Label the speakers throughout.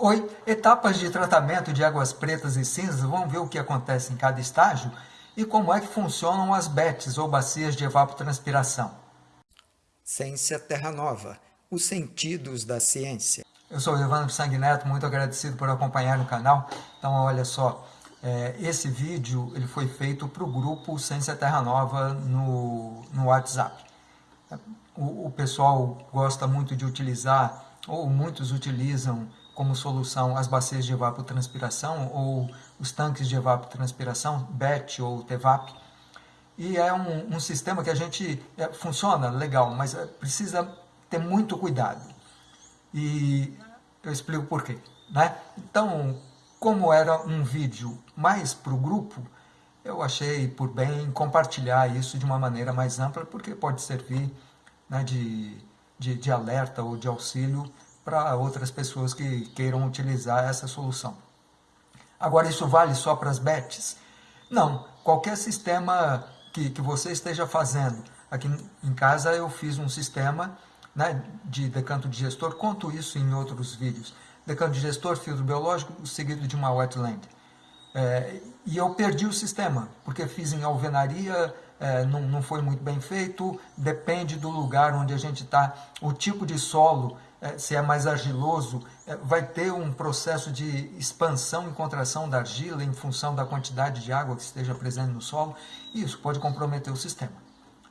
Speaker 1: Oi, etapas de tratamento de águas pretas e cinzas, vamos ver o que acontece em cada estágio e como é que funcionam as BETs, ou bacias de evapotranspiração.
Speaker 2: Ciência Terra Nova, os sentidos da ciência.
Speaker 1: Eu sou o Evandro Sanguineto, muito agradecido por acompanhar no canal. Então, olha só, é, esse vídeo ele foi feito para o grupo Ciência Terra Nova no, no WhatsApp. O, o pessoal gosta muito de utilizar, ou muitos utilizam como solução as bacias de evapotranspiração ou os tanques de evapotranspiração, BET ou TEVAP. E é um, um sistema que a gente é, funciona legal, mas é, precisa ter muito cuidado. E eu explico por quê. Né? Então, como era um vídeo mais para o grupo, eu achei por bem compartilhar isso de uma maneira mais ampla, porque pode servir né, de, de, de alerta ou de auxílio para outras pessoas que queiram utilizar essa solução. Agora, isso vale só para as bets? Não, qualquer sistema que, que você esteja fazendo. Aqui em casa eu fiz um sistema né, de decanto de gestor, conto isso em outros vídeos. Decanto de gestor, filtro biológico, seguido de uma wetland. É, e eu perdi o sistema, porque fiz em alvenaria, é, não, não foi muito bem feito, depende do lugar onde a gente está, o tipo de solo se é mais argiloso, é, vai ter um processo de expansão e contração da argila em função da quantidade de água que esteja presente no solo, e isso pode comprometer o sistema.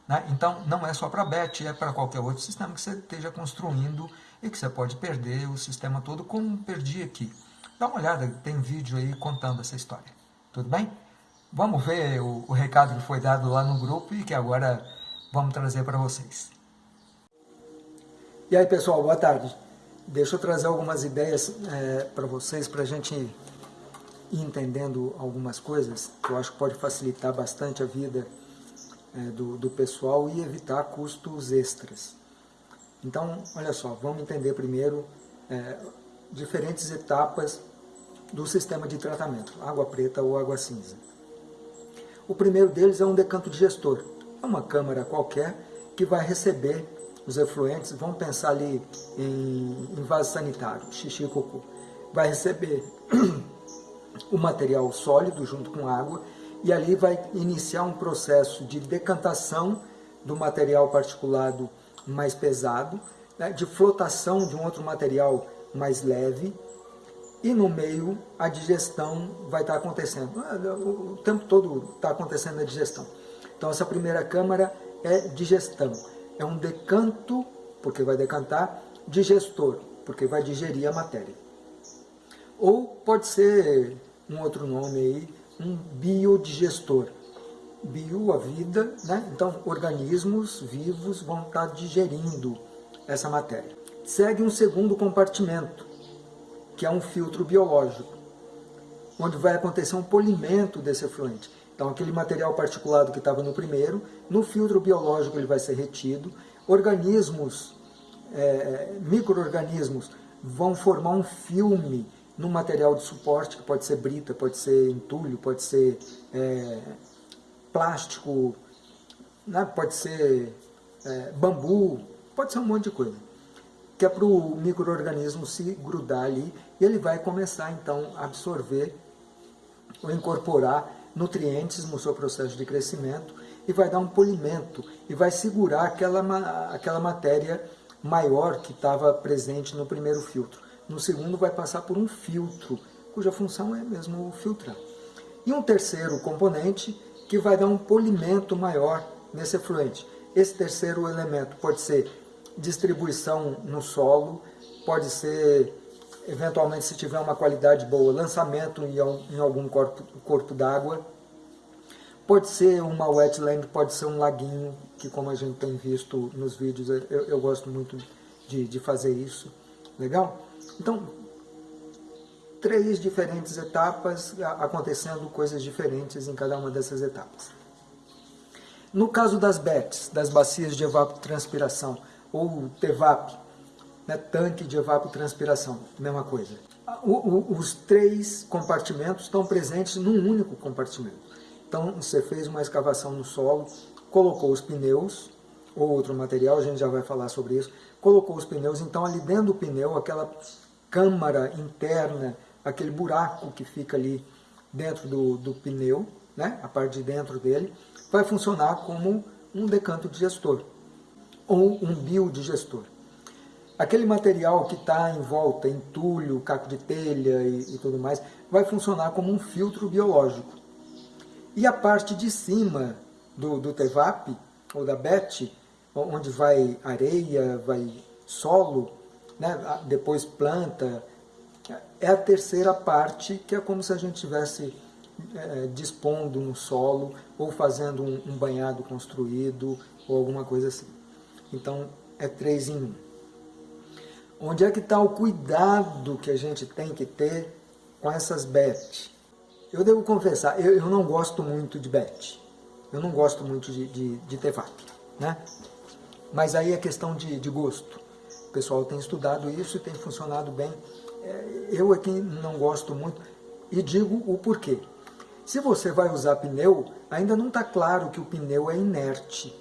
Speaker 1: Né? Então, não é só para BET, é para qualquer outro sistema que você esteja construindo e que você pode perder o sistema todo, como perdi aqui. Dá uma olhada, tem vídeo aí contando essa história. Tudo bem? Vamos ver o, o recado que foi dado lá no grupo e que agora vamos trazer para vocês.
Speaker 3: E aí pessoal, boa tarde. Deixa eu trazer algumas ideias é, para vocês, para a gente ir entendendo algumas coisas que eu acho que pode facilitar bastante a vida é, do, do pessoal e evitar custos extras. Então, olha só, vamos entender primeiro é, diferentes etapas do sistema de tratamento, água preta ou água cinza. O primeiro deles é um decanto digestor. É uma câmara qualquer que vai receber os efluentes, vão pensar ali em, em vaso sanitário, xixi e cocô. Vai receber o material sólido junto com água e ali vai iniciar um processo de decantação do material particulado mais pesado, né, de flotação de um outro material mais leve e no meio a digestão vai estar acontecendo. O tempo todo está acontecendo a digestão. Então essa primeira câmara é digestão é um decanto, porque vai decantar, digestor, porque vai digerir a matéria. Ou pode ser um outro nome aí, um biodigestor. Bio, a vida, né? Então, organismos vivos vão estar digerindo essa matéria. Segue um segundo compartimento, que é um filtro biológico, onde vai acontecer um polimento desse efluente. Então, aquele material particulado que estava no primeiro, no filtro biológico ele vai ser retido, organismos, é, micro-organismos vão formar um filme no material de suporte, que pode ser brita, pode ser entulho, pode ser é, plástico, né? pode ser é, bambu, pode ser um monte de coisa. Que é para o microorganismo se grudar ali e ele vai começar então a absorver ou incorporar nutrientes no seu processo de crescimento e vai dar um polimento e vai segurar aquela, aquela matéria maior que estava presente no primeiro filtro. No segundo vai passar por um filtro, cuja função é mesmo filtrar. E um terceiro componente que vai dar um polimento maior nesse efluente. Esse terceiro elemento pode ser distribuição no solo, pode ser, eventualmente, se tiver uma qualidade boa, lançamento em algum corpo, corpo d'água, Pode ser uma wetland, pode ser um laguinho, que como a gente tem visto nos vídeos, eu, eu gosto muito de, de fazer isso. Legal? Então, três diferentes etapas, acontecendo coisas diferentes em cada uma dessas etapas. No caso das BETs, das bacias de evapotranspiração, ou TEVAP, né, tanque de evapotranspiração, mesma coisa. O, o, os três compartimentos estão presentes num único compartimento. Então você fez uma escavação no solo, colocou os pneus, ou outro material, a gente já vai falar sobre isso, colocou os pneus, então ali dentro do pneu, aquela câmara interna, aquele buraco que fica ali dentro do, do pneu, né, a parte de dentro dele, vai funcionar como um decanto digestor ou um biodigestor. Aquele material que está em volta, entulho, caco de telha e, e tudo mais, vai funcionar como um filtro biológico. E a parte de cima do, do TEVAP, ou da BET, onde vai areia, vai solo, né, depois planta, é a terceira parte, que é como se a gente estivesse é, dispondo um solo, ou fazendo um, um banhado construído, ou alguma coisa assim. Então, é três em um. Onde é que está o cuidado que a gente tem que ter com essas bet? Eu devo confessar, eu, eu não gosto muito de bet. Eu não gosto muito de, de, de né? Mas aí é questão de, de gosto. O pessoal tem estudado isso e tem funcionado bem. É, eu quem não gosto muito e digo o porquê. Se você vai usar pneu, ainda não está claro que o pneu é inerte.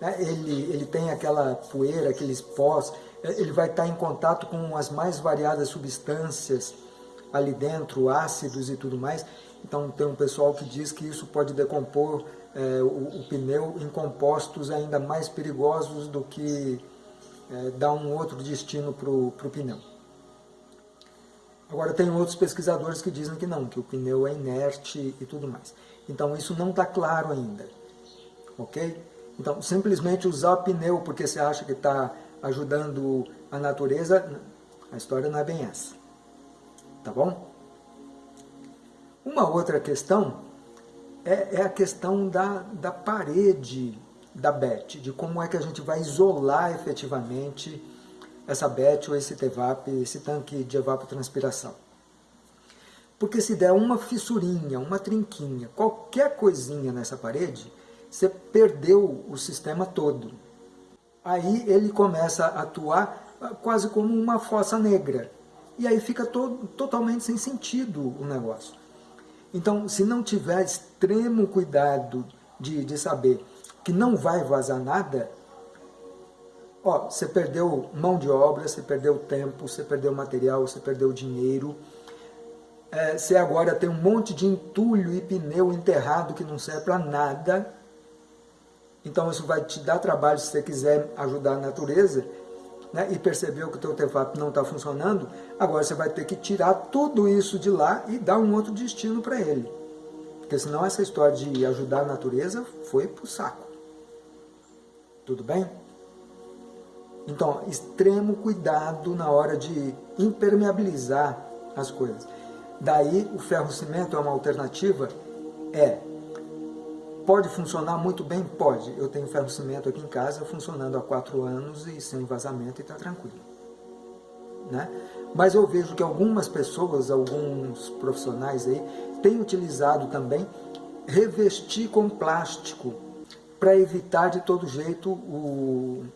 Speaker 3: Né? Ele, ele tem aquela poeira, aqueles pós, ele vai estar em contato com as mais variadas substâncias ali dentro, ácidos e tudo mais. Então tem um pessoal que diz que isso pode decompor é, o, o, pneu em compostos ainda mais perigosos do que é, dar um outro destino para o pneu. Agora tem outros pesquisadores que dizem que não, que o pneu é inerte e tudo mais. Então isso não está claro ainda, ok? Então simplesmente usar pneu porque você acha que está ajudando a natureza, a história não é bem essa, tá bom? Uma outra questão é, é a questão da, da parede da BET, de como é que a gente vai isolar efetivamente essa BET ou esse TEVAP, esse tanque de evapotranspiração. Porque se der uma fissurinha, uma trinquinha, qualquer coisinha nessa parede, você perdeu o sistema todo. Aí ele começa a atuar quase como uma fossa negra. E aí fica totalmente sem sentido o negócio. Então, se não tiver extremo cuidado de, de saber que não vai vazar nada, ó, você perdeu mão de obra, você perdeu tempo, você perdeu material, você perdeu dinheiro, é, você agora tem um monte de entulho e pneu enterrado que não serve para nada, então isso vai te dar trabalho se você quiser ajudar a natureza, né, e percebeu que o teu artefato não está funcionando, agora você vai ter que tirar tudo isso de lá e dar um outro destino para ele. Porque senão essa história de ajudar a natureza foi para o saco. Tudo bem? Então, extremo cuidado na hora de impermeabilizar as coisas. Daí, o ferro-cimento é uma alternativa? É. Pode funcionar muito bem? Pode. Eu tenho ferro-cimento aqui em casa funcionando há quatro anos e sem vazamento e está tranquilo. Né? Mas eu vejo que algumas pessoas, alguns profissionais aí, têm utilizado também revestir com plástico para evitar de todo jeito o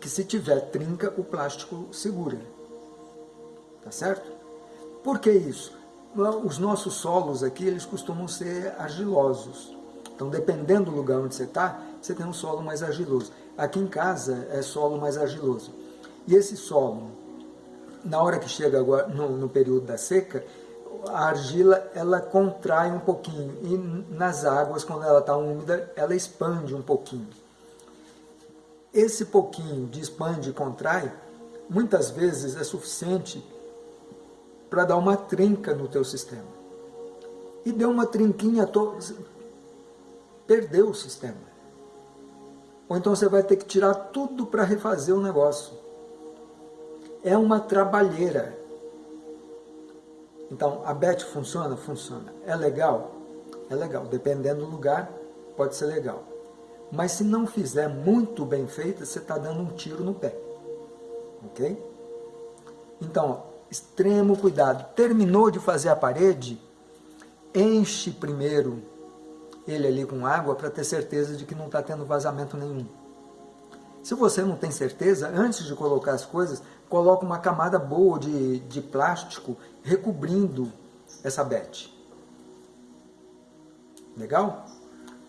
Speaker 3: que se tiver trinca, o plástico segura. Tá certo? Por que isso? Os nossos solos aqui, eles costumam ser argilosos. Então, dependendo do lugar onde você está, você tem um solo mais argiloso. Aqui em casa é solo mais argiloso. E esse solo, na hora que chega agora no, no período da seca, a argila ela contrai um pouquinho e nas águas, quando ela está úmida, ela expande um pouquinho. Esse pouquinho de expande e contrai, muitas vezes é suficiente para dar uma trinca no teu sistema. E deu uma trinquinha, perdeu o sistema. Ou então você vai ter que tirar tudo para refazer o negócio. É uma trabalheira. Então, a BET funciona? Funciona. É legal? É legal. Dependendo do lugar, pode ser legal. Mas se não fizer muito bem feita, você está dando um tiro no pé. Ok? Então, extremo cuidado. Terminou de fazer a parede, enche primeiro ele ali com água para ter certeza de que não está tendo vazamento nenhum. Se você não tem certeza, antes de colocar as coisas, coloca uma camada boa de, de plástico recobrindo essa bete. Legal?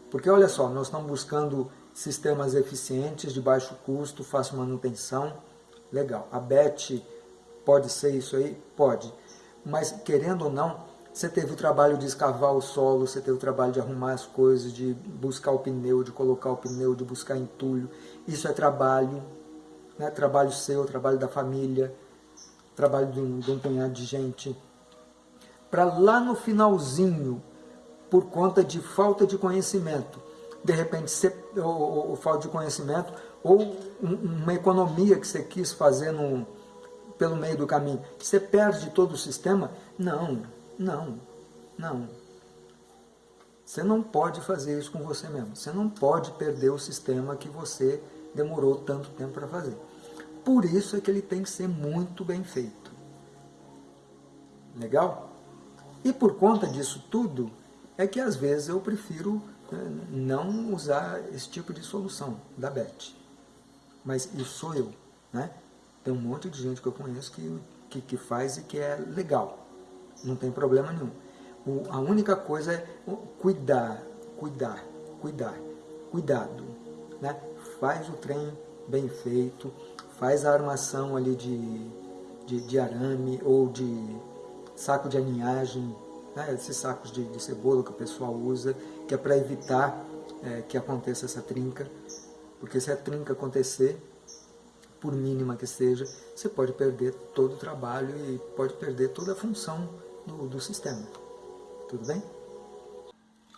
Speaker 3: Porque olha só, nós estamos buscando sistemas eficientes, de baixo custo, fácil manutenção. Legal. A BET pode ser isso aí? Pode. Mas, querendo ou não, você teve o trabalho de escavar o solo, você teve o trabalho de arrumar as coisas, de buscar o pneu, de colocar o pneu, de buscar entulho. Isso é trabalho, né? trabalho seu, trabalho da família, trabalho de um, de um punhado de gente. Para lá no finalzinho, por conta de falta de conhecimento, de repente, você, ou, ou, falta de conhecimento, ou uma economia que você quis fazer no, pelo meio do caminho, você perde todo o sistema? Não, não, não. Você não pode fazer isso com você mesmo. Você não pode perder o sistema que você demorou tanto tempo para fazer. Por isso é que ele tem que ser muito bem feito. Legal? E por conta disso tudo, é que às vezes eu prefiro né, não usar esse tipo de solução da BET mas isso sou eu. Né? Tem um monte de gente que eu conheço que, que, que faz e que é legal, não tem problema nenhum. O, a única coisa é cuidar, cuidar, cuidar, cuidado. Né? Faz o trem bem feito, faz a armação ali de, de, de arame ou de saco de aninhagem, né? esses sacos de, de cebola que o pessoal usa, que é para evitar é, que aconteça essa trinca. Porque se a trinca acontecer, por mínima que seja, você pode perder todo o trabalho e pode perder toda a função do, do sistema. Tudo bem?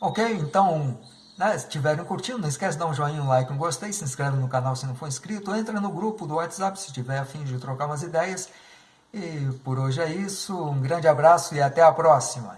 Speaker 1: Ok, então, né, se estiverem curtindo, não esquece de dar um joinha, um like, um gostei, se inscreve no canal se não for inscrito, entra no grupo do WhatsApp se tiver afim de trocar umas ideias. E por hoje é isso, um grande abraço e até a próxima!